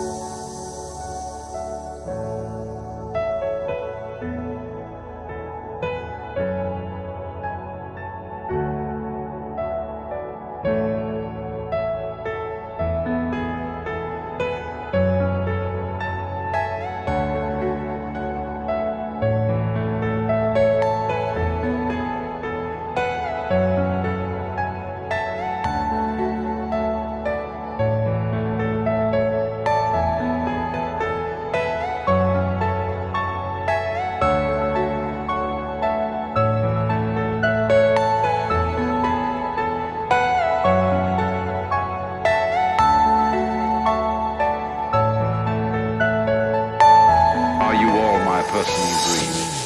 Bye. person you dream.